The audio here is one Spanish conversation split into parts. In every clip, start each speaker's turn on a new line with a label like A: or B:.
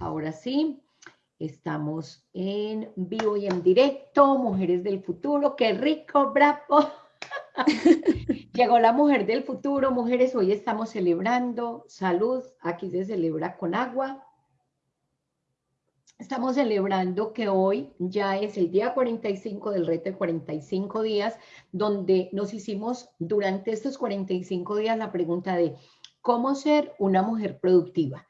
A: ahora sí. Estamos en vivo y en directo, Mujeres del Futuro, qué rico, bravo. Llegó la mujer del futuro, mujeres, hoy estamos celebrando salud, aquí se celebra con agua. Estamos celebrando que hoy ya es el día 45 del reto de 45 días, donde nos hicimos durante estos 45 días la pregunta de cómo ser una mujer productiva.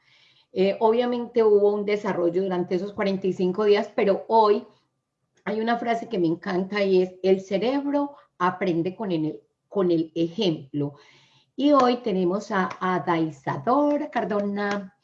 A: Eh, obviamente hubo un desarrollo durante esos 45 días, pero hoy hay una frase que me encanta y es, el cerebro aprende con el, con el ejemplo. Y hoy tenemos a, a Daisador Cardona,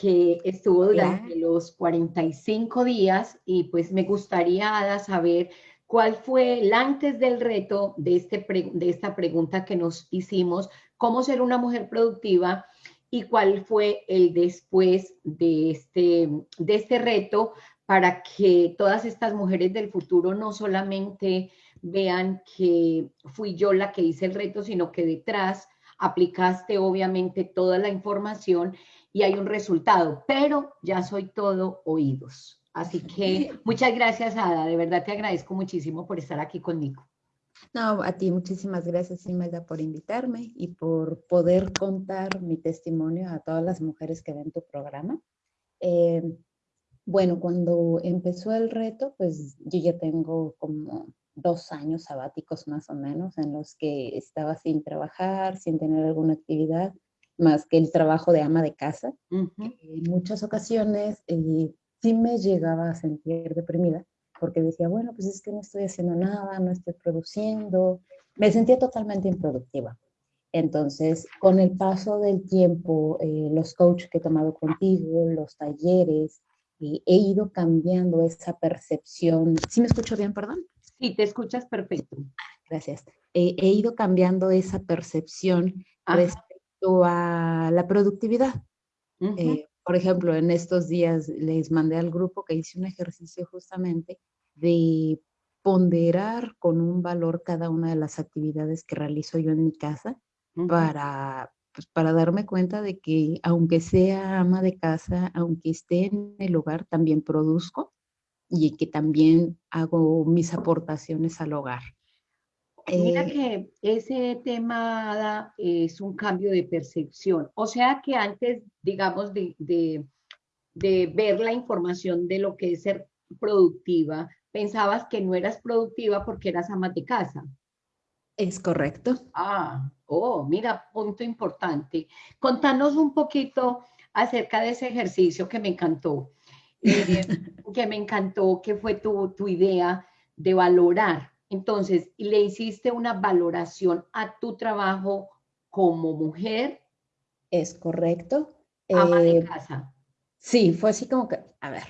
A: que estuvo durante los 45 días y pues me gustaría, Ada, saber cuál fue el antes del reto de, este de esta pregunta que nos hicimos, cómo ser una mujer productiva y cuál fue el después de este, de este reto para que todas estas mujeres del futuro no solamente vean que fui yo la que hice el reto, sino que detrás aplicaste obviamente toda la información y hay un resultado, pero ya soy todo oídos. Así que muchas gracias, Ada, de verdad te agradezco muchísimo por estar aquí conmigo.
B: No, a ti muchísimas gracias, Imelda, por invitarme y por poder contar mi testimonio a todas las mujeres que ven tu programa. Eh, bueno, cuando empezó el reto, pues yo ya tengo como dos años sabáticos más o menos en los que estaba sin trabajar, sin tener alguna actividad, más que el trabajo de ama de casa. En muchas ocasiones eh, sí me llegaba a sentir deprimida porque decía, bueno, pues es que no estoy haciendo nada, no estoy produciendo, me sentía totalmente improductiva. Entonces, con el paso del tiempo, eh, los coaches que he tomado contigo, los talleres, he ido cambiando esa percepción. ¿Sí me escucho bien, perdón?
A: Sí, te escuchas perfecto.
B: Gracias. he ido cambiando esa percepción respecto a la productividad. Por ejemplo, en estos días les mandé al grupo que hice un ejercicio justamente de ponderar con un valor cada una de las actividades que realizo yo en mi casa para, pues, para darme cuenta de que aunque sea ama de casa, aunque esté en el hogar, también produzco y que también hago mis aportaciones al hogar.
A: Mira eh, que ese tema es un cambio de percepción. O sea que antes, digamos, de, de, ver la información de lo que es ser productiva, pensabas que no eras productiva porque eras ama de casa.
B: Es correcto.
A: Ah, oh, mira, punto importante. Contanos un poquito acerca de ese ejercicio que me encantó, eh, que me encantó, que fue tu, tu idea de valorar entonces, le hiciste una valoración a tu trabajo como mujer.
B: Es correcto.
A: Ama de eh, casa.
B: Sí, fue así como que, a ver,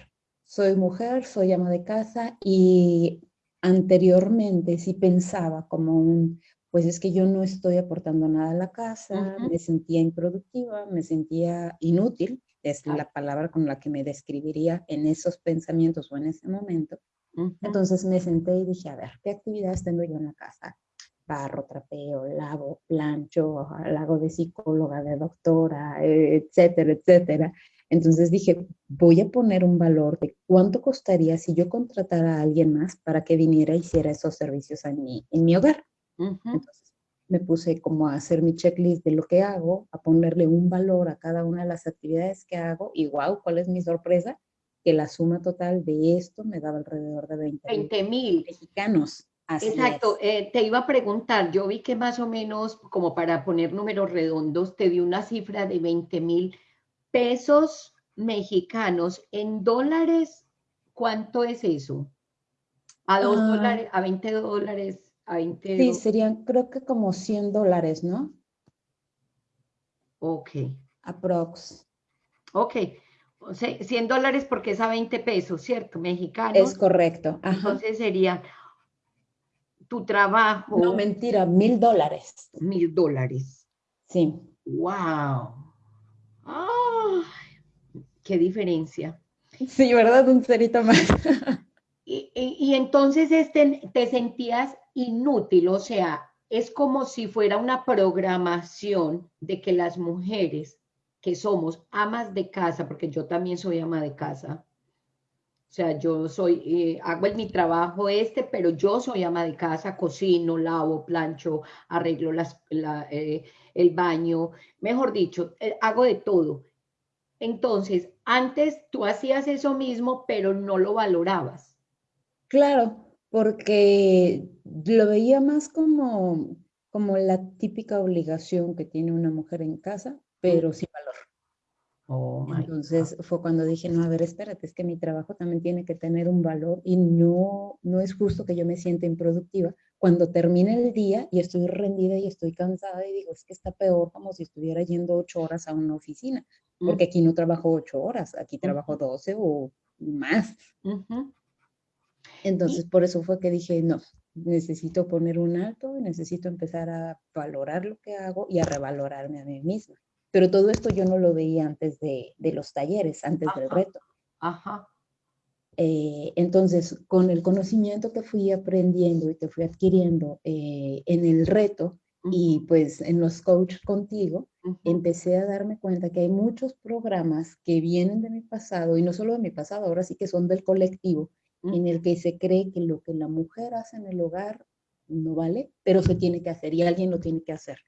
B: soy mujer, soy ama de casa y anteriormente sí pensaba como un, pues es que yo no estoy aportando nada a la casa, me sentía improductiva, me sentía inútil, es la palabra con la que me describiría en esos pensamientos o en ese momento. Entonces me senté y dije, a ver, ¿qué actividades tengo yo en la casa? Barro, trapeo, lavo, plancho, hago de psicóloga, de doctora, etcétera, etcétera. Entonces dije, voy a poner un valor de cuánto costaría si yo contratara a alguien más para que viniera y hiciera esos servicios en mi, en mi hogar. Entonces me puse como a hacer mi checklist de lo que hago, a ponerle un valor a cada una de las actividades que hago y wow, ¿cuál es mi sorpresa? Que la suma total de esto me daba alrededor de 20
A: mil
B: mexicanos.
A: Exacto, eh, te iba a preguntar, yo vi que más o menos, como para poner números redondos, te di una cifra de 20 mil pesos mexicanos. En dólares, ¿cuánto es eso? A dos ah. dólares, a 20 dólares, a 20
B: Sí, serían creo que como 100 dólares, ¿no?
A: Ok.
B: Aprox.
A: Ok, 100 dólares porque es a 20 pesos, ¿cierto? Mexicanos.
B: Es correcto.
A: Entonces sería tu trabajo.
B: No, mentira, mil dólares.
A: Mil dólares.
B: Sí.
A: ¡Wow! ¡Qué diferencia!
B: Sí, ¿verdad? Un cerito más.
A: y, entonces este, te sentías inútil, o sea, es como si fuera una programación de que las mujeres que somos amas de casa, porque yo también soy ama de casa, o sea, yo soy, eh, hago mi trabajo este, pero yo soy ama de casa, cocino, lavo, plancho, arreglo las, eh, el baño, mejor dicho, eh, hago de todo. Entonces, antes tú hacías eso mismo, pero no lo valorabas.
B: Claro, porque lo veía más como, como la típica obligación que tiene una mujer en casa, pero sin valor. Oh Entonces fue cuando dije, no, a ver, espérate, es que mi trabajo también tiene que tener un valor y no, no es justo que yo me sienta improductiva cuando termine el día y estoy rendida y estoy cansada y digo, es que está peor como si estuviera yendo ocho horas a una oficina, porque aquí no trabajo ocho horas, aquí trabajo doce o más. Entonces, por eso fue que dije, no, necesito poner un alto, necesito empezar a valorar lo que hago y a revalorarme a mí misma. Pero todo esto yo no lo veía antes de, los talleres, antes del reto. Ajá. Eh, entonces, con el conocimiento que fui aprendiendo y que fui adquiriendo eh, en el reto y pues en los coaches contigo, empecé a darme cuenta que hay muchos programas que vienen de mi pasado y no solo de mi pasado, ahora sí que son del colectivo, en el que se cree que lo que la mujer hace en el hogar no vale, pero se tiene que hacer y alguien lo tiene que hacer.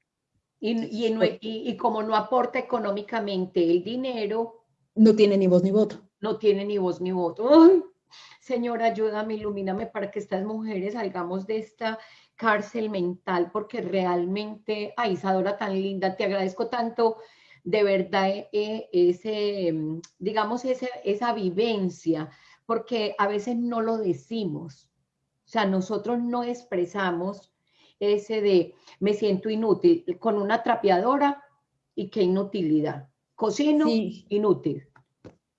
A: Y, y, y, como no aporta económicamente el dinero.
B: No tiene ni voz ni voto.
A: No tiene ni voz ni voto. Ay, señora, ayúdame, ilumíname para que estas mujeres salgamos de esta cárcel mental, porque realmente, ay, Isadora, tan linda, te agradezco tanto, de verdad, eh, ese, digamos, esa, esa vivencia, porque a veces no lo decimos. O sea, nosotros no expresamos ese de me siento inútil con una trapeadora y qué inutilidad. Cocino, inútil.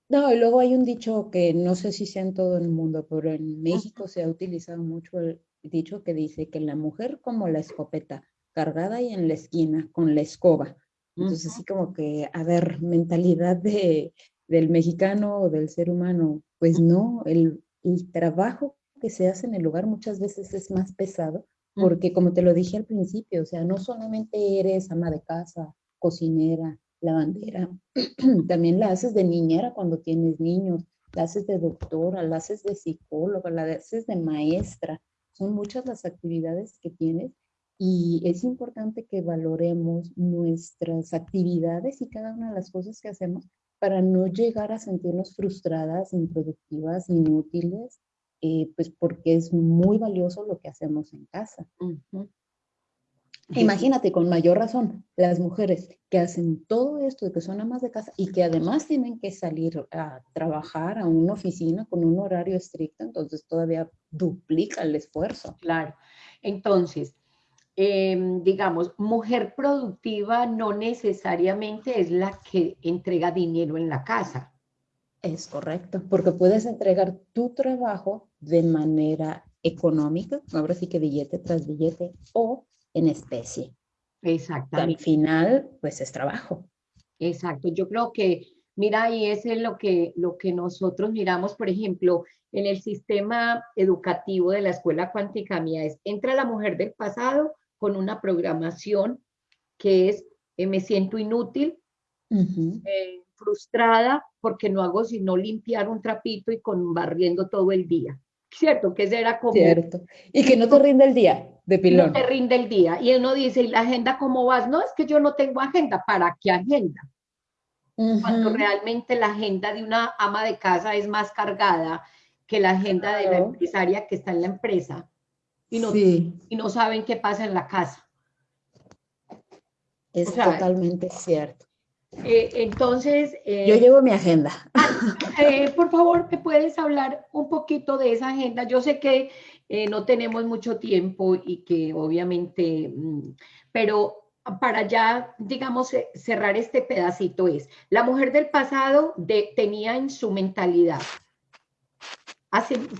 B: No, y luego hay un dicho que no sé si sea en todo el mundo, pero en México se ha utilizado mucho el dicho que dice que la mujer como la escopeta, cargada y en la esquina, con la escoba. Entonces, así como que, a ver, mentalidad de, del mexicano o del ser humano, pues no, el, el trabajo que se hace en el lugar muchas veces es más pesado porque como te lo dije al principio, o sea, no solamente eres ama de casa, cocinera, lavandera, también la haces de niñera cuando tienes niños, la haces de doctora, la haces de psicóloga, la haces de maestra. Son muchas las actividades que tienes y es importante que valoremos nuestras actividades y cada una de las cosas que hacemos para no llegar a sentirnos frustradas, improductivas, inútiles eh, pues porque es muy valioso lo que hacemos en casa. Imagínate, con mayor razón, las mujeres que hacen todo esto, de que son amas de casa y que además tienen que salir a trabajar a una oficina con un horario estricto, entonces todavía duplica el esfuerzo.
A: Claro. Entonces, em, digamos, mujer productiva no necesariamente es la que entrega dinero en la casa.
B: Es correcto, porque puedes entregar tu trabajo de manera económica, ahora sí que billete tras billete, o en especie.
A: Exactamente.
B: al final, pues es trabajo.
A: Exacto. Yo creo que, mira, y ese es lo que, lo que nosotros miramos, por ejemplo, en el sistema educativo de la escuela cuántica mía, es, entra la mujer del pasado con una programación que es, eh, me siento inútil, frustrada porque no hago sino limpiar un trapito y con barriendo todo el día. ¿Cierto? Que era como...
B: Cierto. Y que no te rinde el día de pilón.
A: No te rinde el día. Y uno dice, ¿y la agenda cómo vas? No, es que yo no tengo agenda. ¿Para qué agenda? Cuando realmente la agenda de una ama de casa es más cargada que la agenda de la empresaria que está en la empresa. Y no, y no saben qué pasa en la casa.
B: Es totalmente cierto.
A: Eh, entonces...
B: Eh, Yo llevo mi agenda.
A: Eh, por favor, ¿me puedes hablar un poquito de esa agenda? Yo sé que no tenemos mucho tiempo y que obviamente, mm, pero para ya, digamos, cerrar este pedacito es, la mujer del pasado tenía en su mentalidad,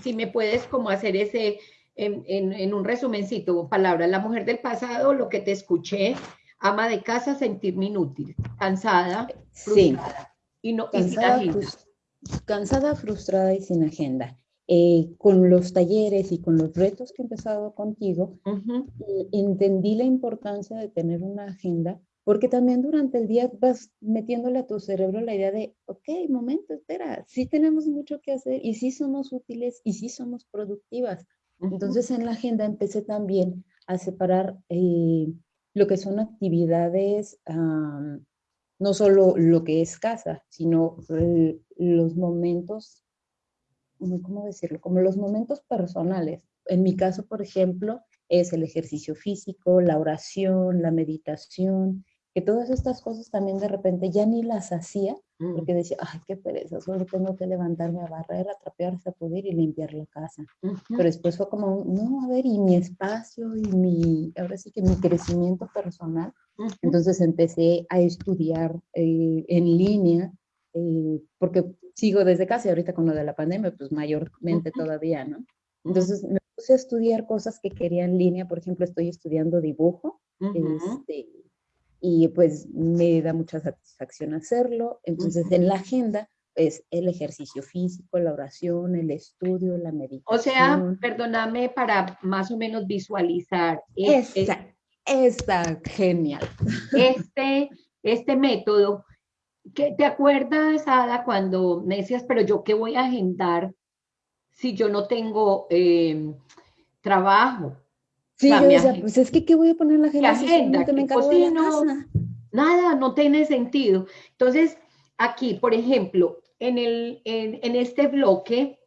A: si me puedes como hacer ese, en, en un resumencito, palabras, la mujer del pasado, lo que te escuché, ama de casa, sentirme inútil, cansada, frustrada. Y, no,
B: cansada, sin agenda. cansada, frustrada y sin agenda. Eh, con los talleres y con los retos que he empezado contigo, eh, entendí la importancia de tener una agenda porque también durante el día vas metiéndole a tu cerebro la idea de, ok, momento, espera, sí tenemos mucho que hacer y sí somos útiles y sí somos productivas. Entonces en la agenda empecé también a separar eh, lo que son actividades, no solo lo que es casa, sino los momentos, ¿cómo decirlo? Como los momentos personales. En mi caso, por ejemplo, es el ejercicio físico, la oración, la meditación, que todas estas cosas también de repente ya ni las hacía, mm. porque decía, ay, qué pereza, solo tengo que levantarme a barrer, a trapear, poder y limpiar la casa. Pero después fue como, no, a ver, y mi espacio y mi, ahora sí que mi crecimiento personal. Entonces empecé a estudiar eh, en línea, eh, porque sigo desde casa y ahorita con lo de la pandemia, pues mayormente todavía, ¿no? Entonces me puse a estudiar cosas que quería en línea, por ejemplo, estoy estudiando dibujo, este, y pues me da mucha satisfacción hacerlo. Entonces, en la agenda es el ejercicio físico, la oración, el estudio, la meditación.
A: O sea, perdóname para más o menos visualizar.
B: Esta, esta, genial.
A: Este, este método, que ¿te acuerdas, Ada, cuando me decías, pero yo qué voy a agendar si yo no tengo eh, trabajo?
B: Sí, yo decía, pues es que ¿qué voy a poner en la agenda?
A: agenda? me de la casa? Nada, no tiene sentido. Entonces, aquí, por ejemplo, en, el, en, este bloque,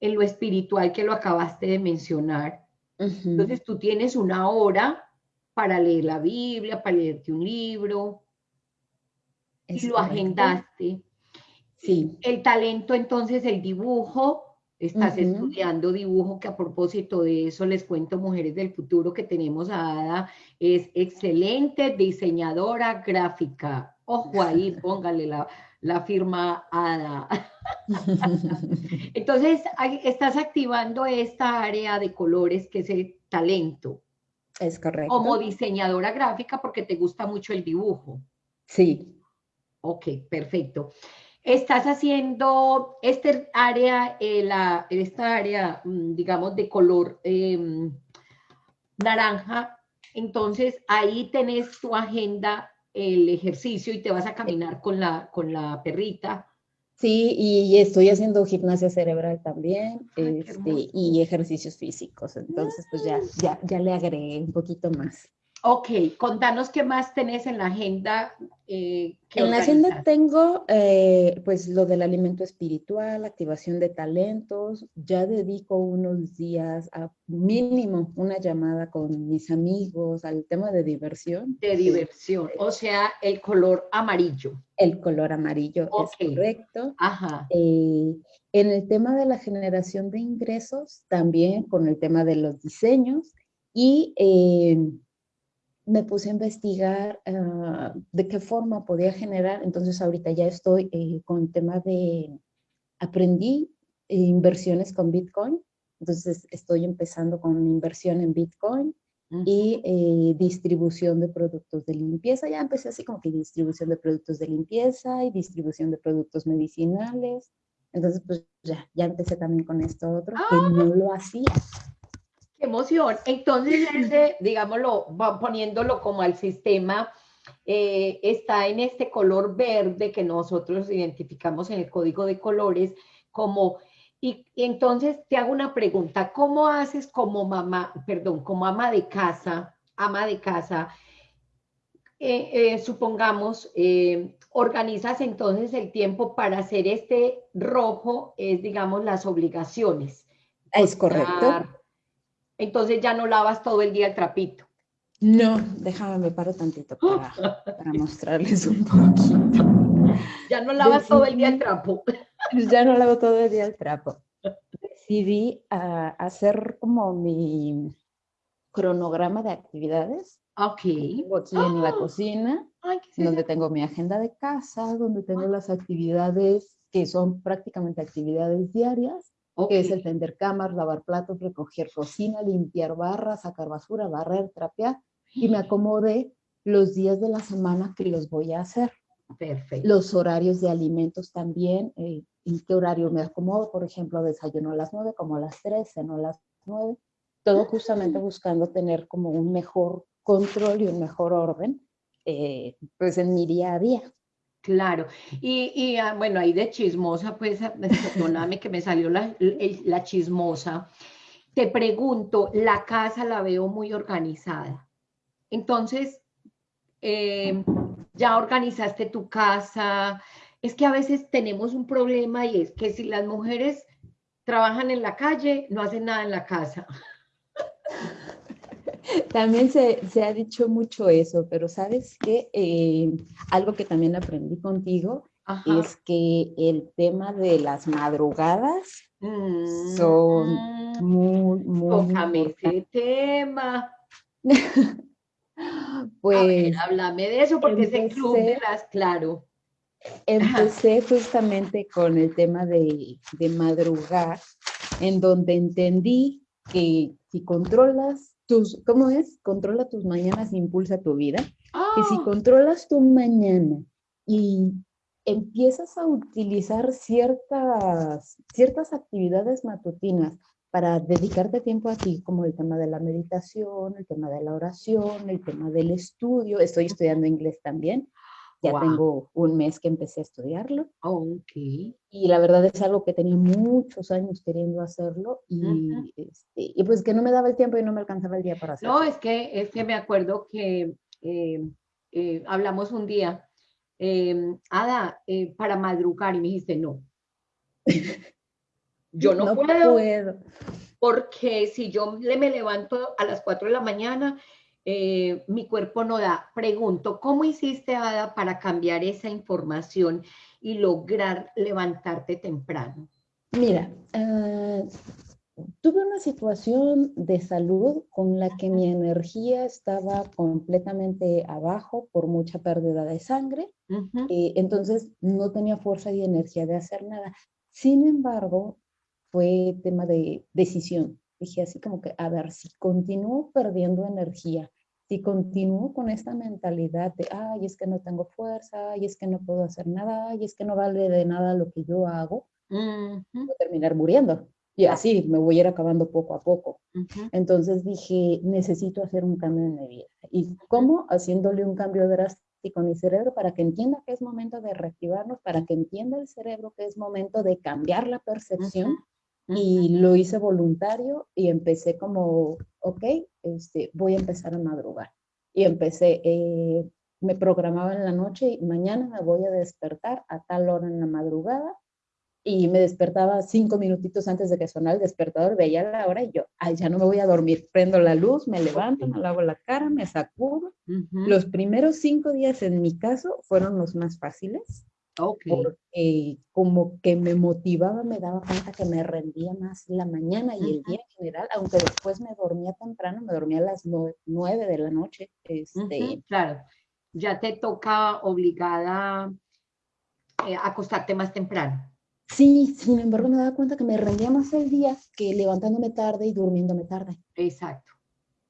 A: en lo espiritual que lo acabaste de mencionar, entonces tú tienes una hora para leer la Biblia, para leerte un libro, y lo agendaste. Sí. El talento, entonces, el dibujo, Estás estudiando dibujo, que a propósito de eso les cuento, Mujeres del Futuro, que tenemos a Ada, es excelente diseñadora gráfica. Ojo ahí, póngale la, la firma Ada. Entonces, estás activando esta área de colores que es el talento.
B: Es correcto.
A: Como diseñadora gráfica porque te gusta mucho el dibujo.
B: Sí.
A: Ok, perfecto estás haciendo este área, eh, la, esta área, mm, digamos, de color em, naranja, entonces ahí tenés tu agenda, el ejercicio y te vas a caminar con la, con la perrita.
B: Sí, y estoy haciendo gimnasia cerebral también este, y ejercicios físicos, entonces pues ya, ya, ya le agregué un poquito más.
A: Ok, contanos qué más tenés en la agenda.
B: Eh, en la agenda tengo eh, pues lo del alimento espiritual, activación de talentos, ya dedico unos días a mínimo una llamada con mis amigos al tema de diversión.
A: De diversión, o sea, el color amarillo.
B: El color amarillo es correcto. Ajá. Eh, en el tema de la generación de ingresos, también con el tema de los diseños y me puse a investigar ah, de qué forma podía generar, entonces ahorita ya estoy eh, con tema de, aprendí inversiones con Bitcoin, entonces estoy empezando con inversión en Bitcoin y eh, distribución de productos de limpieza, ya empecé así como que distribución de productos de limpieza y distribución de productos medicinales, entonces pues ya, ya empecé también con esto otro, que ah. no lo hacía
A: emoción. Entonces, ese, digámoslo, poniéndolo como al sistema, eh, está en este color verde que nosotros identificamos en el código de colores como, y, entonces te hago una pregunta, ¿cómo haces como mamá, perdón, como ama de casa, ama de casa, eh, eh, supongamos, organizas entonces el tiempo para hacer este rojo, es digamos las obligaciones.
B: Es correcto
A: entonces ya no lavas todo el día el trapito.
B: No, déjame, me paro tantito para, mostrarles un poquito.
A: Ya no lavas todo el día el trapo.
B: Ya no lavo todo el día el trapo. Decidí a ah, hacer como mi cronograma de actividades.
A: Ok.
B: Tengo aquí en la ¡Ah! cocina, donde tengo mi agenda de casa, donde tengo las actividades que son prácticamente actividades diarias que es el tender cámaras, lavar platos, recoger cocina, limpiar barras, sacar basura, barrer, trapear, y me acomodé los días de la semana que los voy a hacer.
A: Perfecto.
B: Los horarios de alimentos también, eh, en qué horario me acomodo, por ejemplo, desayuno a las 9, como a las 3, ceno a las 9, todo justamente buscando tener como un mejor control y un mejor orden eh, pues en mi día a día.
A: Claro, y, ah, bueno, ahí de chismosa, pues, ah, perdóname que me salió la, la chismosa. Te pregunto, la casa la veo muy organizada. Entonces, em, ya organizaste tu casa. Es que a veces tenemos un problema y es que si las mujeres trabajan en la calle, no hacen nada en la casa.
B: También se, ha dicho mucho eso, pero sabes que eh, algo que también aprendí contigo es que el tema de las madrugadas mm, son muy, muy...
A: Tócame ese tema. pues... háblame de eso porque club de las, claro.
B: Empecé justamente con el tema de, de madrugar, en donde entendí que si controlas ¿cómo es? Controla tus mañanas e impulsa tu vida. Y si ¡Ah! controlas tu mañana y empiezas a utilizar ciertas, ciertas actividades matutinas para dedicarte tiempo a ti, como el tema de la meditación, el tema de la oración, el tema del estudio. Estoy estudiando inglés también. Ya tengo un mes que empecé a estudiarlo.
A: Oh, ok.
B: Y la verdad es algo que tenía muchos años queriendo hacerlo y, este, y pues que no me daba el tiempo y no me alcanzaba el día para hacerlo.
A: No, es que, es que me acuerdo que eh, eh, hablamos un día, em, Ada, eh, para madrugar y me dijiste no. Yo no, puedo, puedo, Porque si yo me levanto a las 4 de la mañana, eh, mi cuerpo no da. Pregunto, ¿cómo hiciste, Ada, para cambiar esa información y lograr levantarte temprano?
B: Mira, eh, tuve una situación de salud con la que mi energía estaba completamente abajo por mucha pérdida de sangre, eh, entonces no tenía fuerza y energía de hacer nada. Sin embargo, fue tema de decisión dije así como que, a ver, si continúo perdiendo energía, si continúo con esta mentalidad de, ay, es que no tengo fuerza, ay, es que no puedo hacer nada, ay, es que no vale de nada lo que yo hago, voy a terminar muriendo. Y así me voy a ir acabando poco a poco. Entonces dije, necesito hacer un cambio en mi vida. ¿Y cómo? Haciéndole un cambio drástico a mi cerebro para que entienda que es momento de reactivarnos, para que entienda el cerebro que es momento de cambiar la percepción y lo hice voluntario y empecé como, ok, este, voy a empezar a madrugar. Y empecé, eh, me programaba en la noche y mañana me voy a despertar a tal hora en la madrugada y me despertaba cinco minutitos antes de que sonara el despertador, veía la hora y yo, ay, ya no me voy a dormir, prendo la luz, me levanto, me lavo la cara, me sacudo. Los primeros cinco días en mi caso fueron los más fáciles porque como que me motivaba, me daba cuenta que me rendía más la mañana y el día en general, aunque después me dormía temprano, me dormía a las nueve de la noche. Este,
A: claro, ya te toca obligada eh, acostarte más temprano.
B: Sí, sin embargo me daba cuenta que me rendía más el día que levantándome tarde y durmiéndome tarde.
A: Exacto.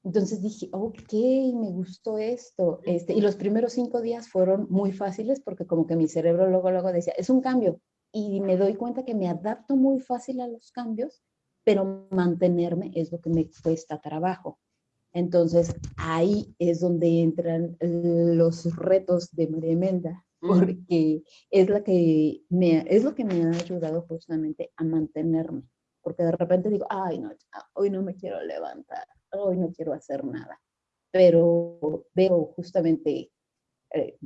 B: Entonces dije, ok, me gustó esto. Este, y los primeros cinco días fueron muy fáciles porque como que mi cerebro luego, luego decía, es un cambio. Y me doy cuenta que me adapto muy fácil a los cambios, pero mantenerme es lo que me cuesta trabajo. Entonces ahí es donde entran los retos de María porque es, la que me, es lo que me ha ayudado justamente a mantenerme. Porque de repente digo, ay, no, hoy no me quiero levantar hoy no quiero hacer nada. Pero veo justamente eh,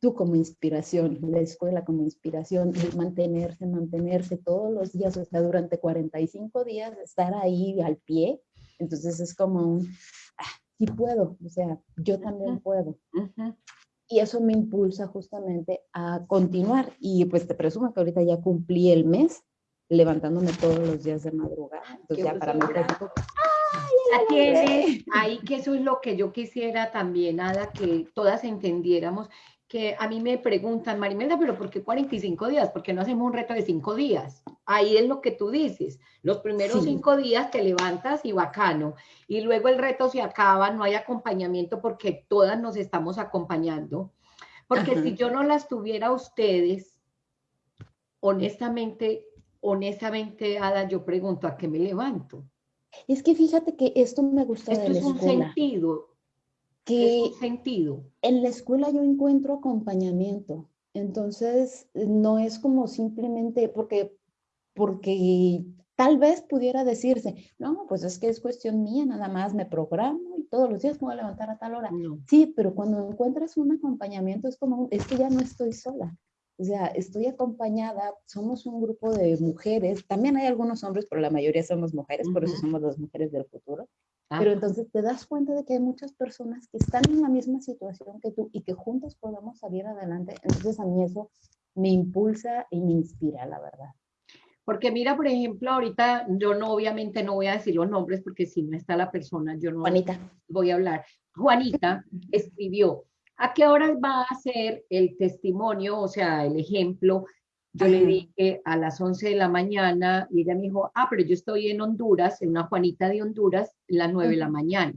B: tú, como inspiración, la escuela como inspiración, mantenerse, mantenerse todos los días, o sea, durante 45 días, estar ahí al pie. Entonces es como un, ah, sí puedo, o sea, yo también puedo. Y eso me impulsa justamente a continuar. Y pues te presumo que ahorita ya cumplí el mes levantándome todos los días de madrugada. Entonces ya para mí
A: la ahí, que eso es lo que yo quisiera también, nada, que todas entendiéramos, que a mí me preguntan, Marimelda, pero ¿por qué 45 días? ¿Por qué no hacemos un reto de 5 días? Ahí es lo que tú dices. Los primeros 5 días te levantas y bacano. Y luego el reto se acaba, no hay acompañamiento porque todas nos estamos acompañando. Porque si yo no las tuviera ustedes, honestamente, honestamente, Ada, yo pregunto, ¿a qué me levanto?
B: Es que fíjate que esto me gusta
A: esto
B: de
A: es un sentido.
B: que
A: sentido.
B: En la escuela yo encuentro acompañamiento, entonces no es como simplemente porque, porque tal vez pudiera decirse, no, pues es que es cuestión mía, nada más me programo y todos los días me voy a levantar a tal hora. Sí, pero cuando encuentras un acompañamiento es como, es que ya no estoy sola. O sea, estoy acompañada, somos un grupo de mujeres, también hay algunos hombres, pero la mayoría somos mujeres, por eso somos las mujeres del futuro. Pero entonces te das cuenta de que hay muchas personas que están en la misma situación que tú y que juntas podemos salir adelante. Entonces a mí eso me impulsa y me inspira, la verdad.
A: Porque mira, por ejemplo, ahorita yo no, obviamente no voy a decir los nombres porque si no está la persona, yo no
B: Juanita.
A: voy a hablar. Juanita escribió, ¿A qué horas va a ser el testimonio, o sea, el ejemplo? Yo le dije a las 11 de la mañana y ella me dijo, ah, pero yo estoy en Honduras, en una Juanita de Honduras, a las 9 de la mañana.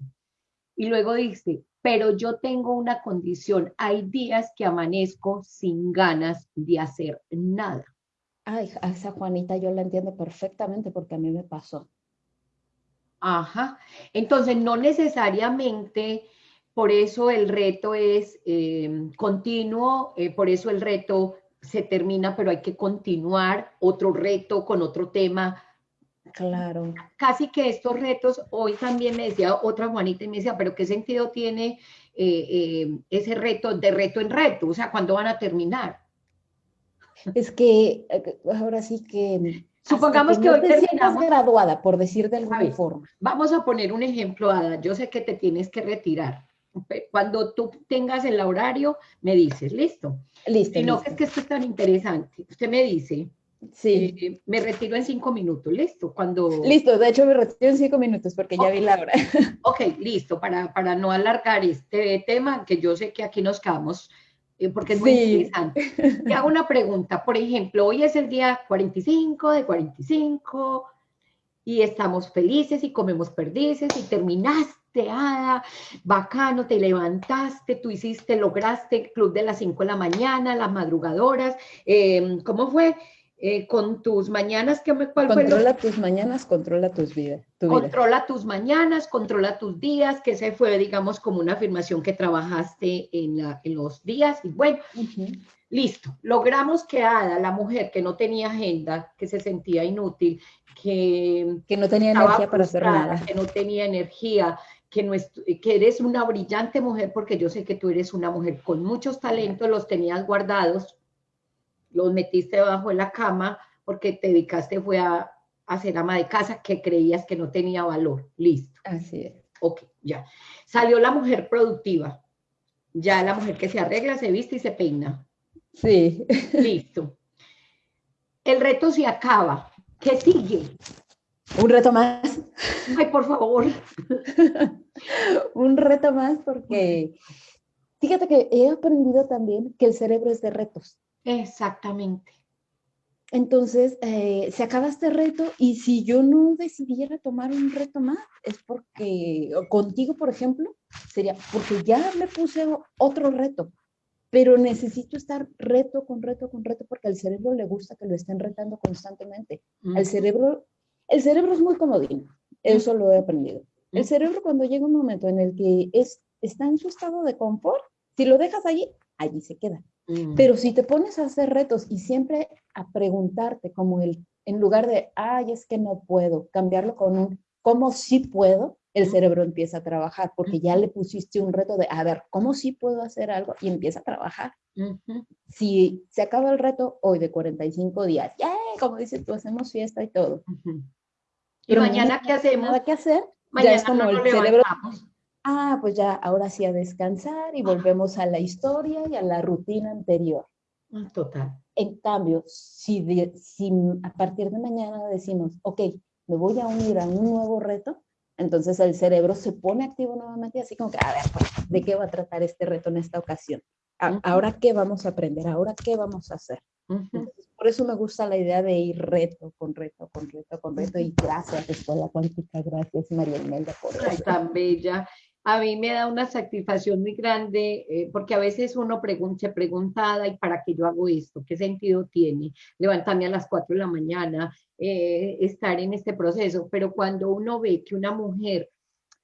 A: Y luego dice, pero yo tengo una condición, hay días que amanezco sin ganas de hacer nada.
B: Ay, a esa Juanita yo la entiendo perfectamente porque a mí me pasó.
A: Ajá. Entonces, no necesariamente por eso el reto es em, continuo, eh, por eso el reto se termina, pero hay que continuar otro reto con otro tema.
B: Claro.
A: Casi que estos retos, hoy también me decía otra Juanita y me decía, pero ¿qué sentido tiene eh, eh, ese reto de reto en reto? O sea, ¿cuándo van a terminar?
B: Es que ahora sí que...
A: Supongamos que, hoy terminamos
B: graduada, por decir de alguna forma.
A: Vamos a poner un ejemplo, Ada. Yo sé que te tienes que retirar cuando tú tengas el horario, me dices, listo.
B: Listo.
A: Si no, es que esto es tan interesante. Usted me dice,
B: sí.
A: Eh, me retiro en cinco minutos, listo. Cuando...
B: Listo, de hecho me retiro en cinco minutos porque ya vi la hora.
A: Ok, listo, para, para no alargar este tema, que yo sé que aquí nos quedamos eh, porque es muy interesante. Te hago una pregunta, por ejemplo, hoy es el día 45 de 45 y estamos felices y comemos perdices y terminaste Ada, bacano, te levantaste, tú hiciste, lograste el club de las 5 de la mañana, las madrugadoras, em, ¿cómo fue? Eh, con tus mañanas, ¿qué me,
B: cuál controla tus mañanas, controla tus vidas.
A: controla tus mañanas, controla tus días, que se fue, digamos, como una afirmación que trabajaste en, la, en los días. Y bueno, listo, logramos que Ada, la mujer que no tenía agenda, que se sentía inútil, que,
B: que no tenía energía para hacer nada,
A: que no tenía energía, que, eres una brillante mujer, porque yo sé que tú eres una mujer con muchos talentos, los tenías guardados, los metiste debajo de la cama, porque te dedicaste fue a, a ser ama de casa que creías que no tenía valor. Listo.
B: Así es.
A: Ok, ya. Salió la mujer productiva. Ya la mujer que se arregla, se viste y se peina.
B: Sí.
A: Listo. El reto se acaba. ¿Qué sigue?
B: Un reto más.
A: Ay, por favor.
B: un reto más porque fíjate que he aprendido también que el cerebro es de retos.
A: Exactamente.
B: Entonces, eh, se acaba este reto y si yo no decidiera tomar un reto más, es porque, contigo, por ejemplo, sería porque ya me puse otro reto, pero necesito estar reto con reto con reto porque al cerebro le gusta que lo estén retando constantemente. Al cerebro, el cerebro es muy comodino, eso lo he aprendido. El cerebro cuando llega un momento en el que es, está en su estado de confort, si lo dejas allí, allí se queda. Mm. Pero si te pones a hacer retos y siempre a preguntarte como el, en lugar de, ay, es que no puedo, cambiarlo con un, ¿cómo sí puedo? El cerebro empieza a trabajar porque ya le pusiste un reto de, a ver, ¿cómo sí puedo hacer algo? Y empieza a trabajar. Si se acaba el reto hoy de 45 días, ya, como dices tú, hacemos fiesta y todo.
A: ¿Y mañana qué hacemos?
B: Nada que hacer, ya es como el cerebro. Ah, pues ya, ahora sí a descansar y volvemos a la historia y a la rutina anterior.
A: Ah, total.
B: En cambio, si, si a partir de mañana decimos, ok, me voy a unir a un nuevo reto, entonces el cerebro se pone activo nuevamente, así como que, a ver, pues, ¿de qué va a tratar este reto en esta ocasión? ¿Ahora qué vamos a aprender? ¿Ahora qué vamos a hacer? Por eso me gusta la idea de ir reto con reto, con reto, con reto. Y gracias, Escuela Cuántica, gracias, María Imelda, por eso.
A: Ay, tan bella. A mí me da una satisfacción muy grande, eh, porque a veces uno se pregunta, ¿y para qué yo hago esto? ¿Qué sentido tiene? Levantarme a las 4 de la mañana, eh, estar en este proceso. Pero cuando uno ve que una mujer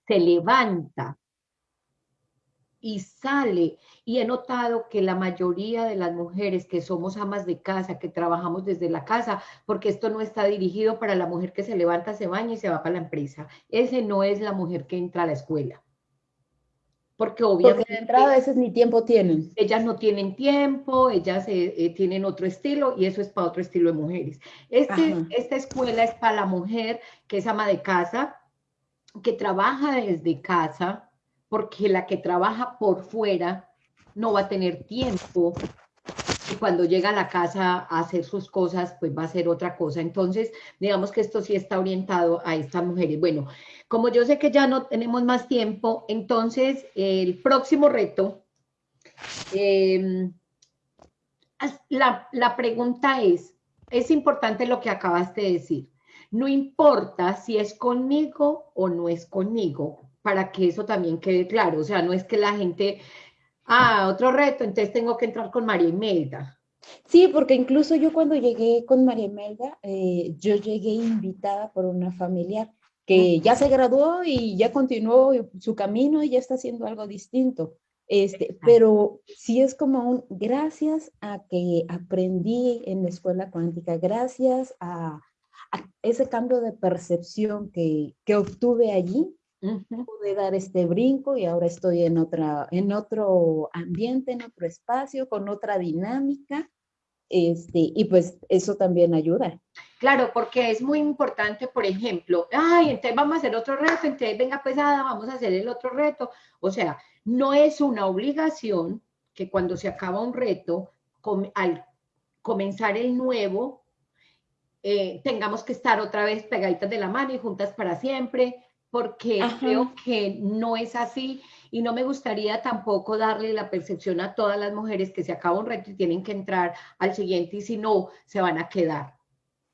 A: se levanta y sale. Y he notado que la mayoría de las mujeres que somos amas de casa, que trabajamos desde la casa, porque esto no está dirigido para la mujer que se levanta, se baña y se va para la empresa. Ese no es la mujer que entra a la escuela. Porque obviamente... Porque
B: de entrada a veces ni tiempo tienen.
A: Ellas no tienen tiempo, ellas eh, tienen otro estilo y eso es para otro estilo de mujeres. Este, esta escuela es para la mujer que es ama de casa, que trabaja desde casa, porque la que trabaja por fuera no va a tener tiempo y cuando llega a la casa a hacer sus cosas, pues va a ser otra cosa. Entonces, digamos que esto sí está orientado a estas mujeres. Bueno, como yo sé que ya no tenemos más tiempo, entonces el próximo reto, em, la, la pregunta es, es importante lo que acabaste de decir. No importa si es conmigo o no es conmigo, para que eso también quede claro. O sea, no es que la gente, ah, otro reto, entonces tengo que entrar con María Imelda.
B: Sí, porque incluso yo cuando llegué con María Imelda, eh, yo llegué invitada por una familiar que ya se graduó y ya continuó su camino y ya está haciendo algo distinto. Este, pero sí es como un, gracias a que aprendí en la escuela cuántica, gracias a, ese cambio de percepción que, que obtuve allí, pude dar este brinco y ahora estoy en, otra, en otro ambiente, en otro espacio, con otra dinámica. Este, y pues eso también ayuda.
A: Claro, porque es muy importante, por ejemplo, ay, entonces vamos a hacer otro reto, entonces venga pesada, vamos a hacer el otro reto. O sea, no es una obligación que cuando se acaba un reto, al comenzar el nuevo, eh, tengamos que estar otra vez pegaditas de la mano y juntas para siempre, porque creo que no es así y no me gustaría tampoco darle la percepción a todas las mujeres que se acaba un reto y tienen que entrar al siguiente y si no, se van a quedar.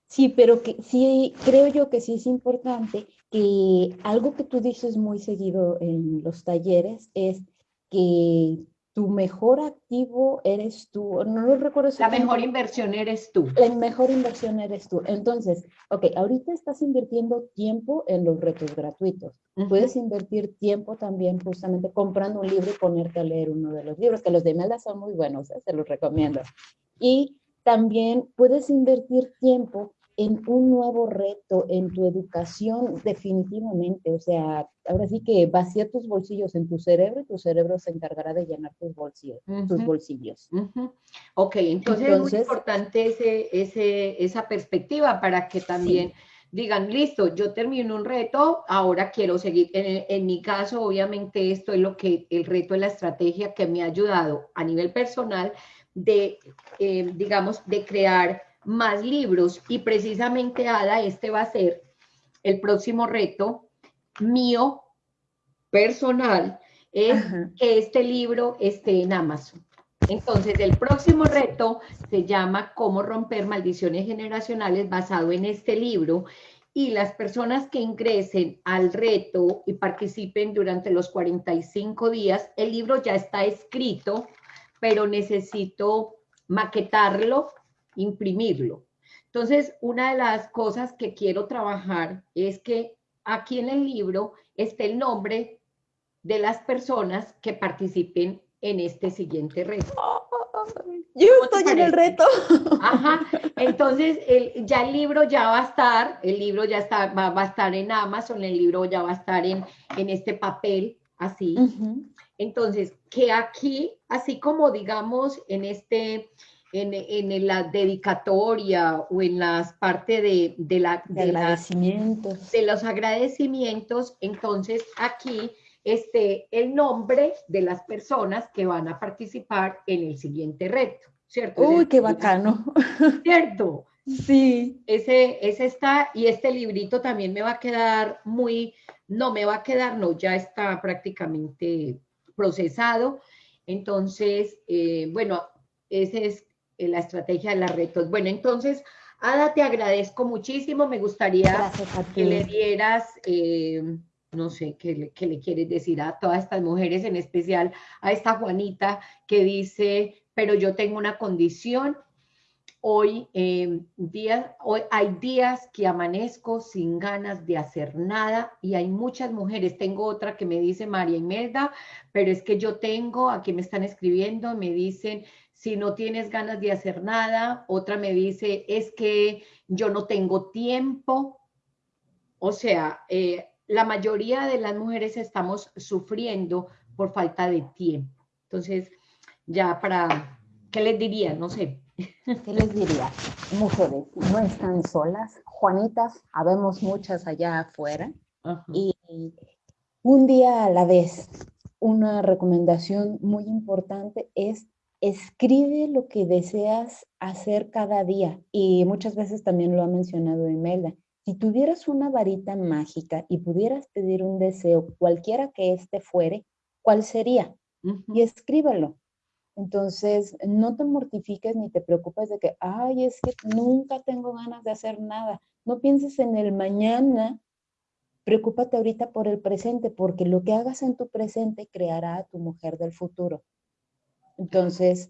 B: Sí, pero que sí, creo yo que sí es importante que algo que tú dices muy seguido en los talleres es que tu mejor activo eres tú. No lo recuerdo.
A: La mejor inversión eres tú.
B: La mejor inversión eres tú. Entonces, ok, ahorita estás invirtiendo tiempo en los retos gratuitos. Puedes invertir tiempo también justamente comprando un libro y ponerte a leer uno de los libros, que los de Melda son muy buenos, ¿eh? se los recomiendo. Y también puedes invertir tiempo en un nuevo reto en tu educación definitivamente. O sea, ahora sí que vacía tus bolsillos en tu cerebro y tu cerebro se encargará de llenar tus bolsillos. tus bolsillos.
A: Ok, entonces, es muy importante ese, ese, esa perspectiva para que también... digan, listo, yo termino un reto, ahora quiero seguir. En, en, mi caso, obviamente, esto es lo que el reto es la estrategia que me ha ayudado a nivel personal de, eh, digamos, de crear más libros. Y precisamente Ada, este va a ser el próximo reto mío personal, es que este libro esté en Amazon. Entonces, el próximo reto se llama Cómo romper maldiciones generacionales basado en este libro. Y las personas que ingresen al reto y participen durante los 45 días, el libro ya está escrito, pero necesito maquetarlo imprimirlo. Entonces, una de las cosas que quiero trabajar es que aquí en el libro esté el nombre de las personas que participen en este siguiente reto.
B: Yo estoy en el reto.
A: Ajá, entonces el, ya el libro ya va a estar, el libro ya está, va, a estar en Amazon, el libro ya va a estar en, en este papel, así. Entonces, que aquí, así como digamos en este, en, la dedicatoria o en las partes de, de, la,
B: de, agradecimientos.
A: de los agradecimientos, entonces aquí este, el nombre de las personas que van a participar en el siguiente reto, ¿cierto?
B: Uy, qué bacano.
A: ¿Cierto?
B: Sí.
A: Ese, ese está, y este librito también me va a quedar muy, no me va a quedar, no, ya está prácticamente procesado. Entonces, eh, bueno, ese es la estrategia de las retos. Bueno, entonces, Ada, te agradezco muchísimo. Me gustaría que le dieras, eh, no sé, ¿qué le, ¿qué le quieres decir a todas estas mujeres, en especial a esta Juanita que dice, pero yo tengo una condición hoy, eh, hoy hay días que amanezco sin ganas de hacer nada y hay muchas mujeres. Tengo otra que me dice María Imelda, pero es que yo tengo, aquí me están escribiendo, me dicen, si no tienes ganas de hacer nada, otra me dice, es que yo no tengo tiempo. O sea, eh, la mayoría de las mujeres estamos sufriendo por falta de tiempo. Entonces, ya para, ¿qué les diría? No sé.
B: ¿Qué les diría? Mujeres, no están solas. Juanitas, habemos muchas allá afuera. Y un día a la vez, una recomendación muy importante es escribe lo que deseas hacer cada día. Y muchas veces también lo ha mencionado Imelda. Si tuvieras una varita mágica y pudieras pedir un deseo, cualquiera que éste fuere, ¿cuál sería? Y escríbelo. Entonces, no te mortifiques ni te preocupes de que, ay, es que nunca tengo ganas de hacer nada. No pienses en el mañana, preocúpate ahorita por el presente, porque lo que hagas en tu presente creará a tu mujer del futuro. Entonces,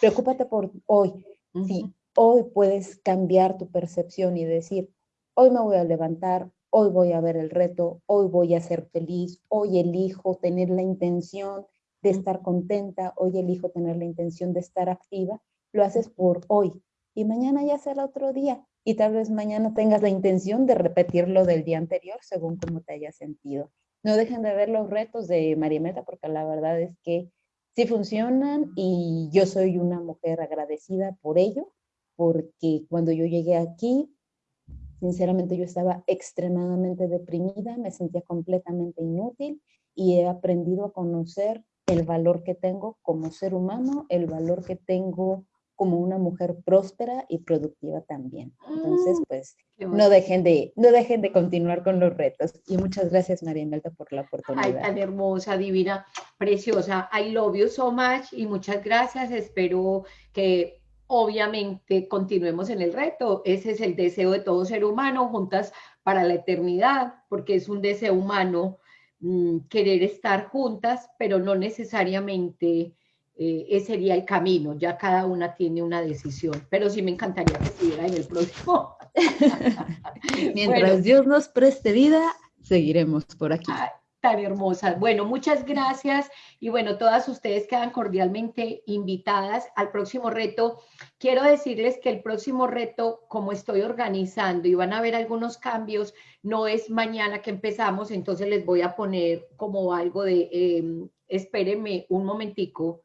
B: preocúpate por hoy. Si hoy puedes cambiar tu percepción y decir, hoy me voy a levantar, hoy voy a ver el reto, hoy voy a ser feliz, hoy elijo tener la intención de estar contenta, hoy elijo tener la intención de estar activa, lo haces por hoy. Y mañana ya será otro día. Y tal vez mañana tengas la intención de repetirlo del día anterior según cómo te hayas sentido. No dejen de ver los retos de María Meta porque la verdad es que sí funcionan y yo soy una mujer agradecida por ello, porque cuando yo llegué aquí, sinceramente yo estaba extremadamente deprimida, me sentía completamente inútil y he aprendido a conocer el valor que tengo como ser humano, el valor que tengo como una mujer próspera y productiva también. Entonces, mm, pues, no dejen, de, no dejen de continuar con los retos. Y muchas gracias, María Imelda, por la oportunidad.
A: Ay, tan hermosa, divina, preciosa. I love you so much y muchas gracias. Espero que obviamente continuemos en el reto. Ese es el deseo de todo ser humano, juntas para la eternidad, porque es un deseo humano mm, querer estar juntas, pero no necesariamente eh, ese sería el camino, ya cada una tiene una decisión, pero sí me encantaría que estuviera en el próximo.
B: Mientras Dios nos preste vida, seguiremos por aquí.
A: tan hermosas. Bueno, muchas gracias y bueno, todas ustedes quedan cordialmente invitadas al próximo reto. Quiero decirles que el próximo reto, como estoy organizando y van a ver algunos cambios, no es mañana que empezamos, entonces les voy a poner como algo de, eh, espérenme un momentico,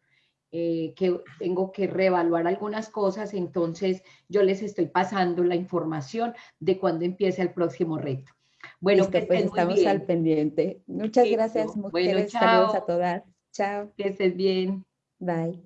A: eh, que tengo que reevaluar algunas cosas, entonces yo les estoy pasando la información de cuándo empiece el próximo reto.
B: Bueno, pues estamos al pendiente. Muchas gracias, mujeres. Saludos a todas. Chao.
A: Que estés bien.
B: Bye.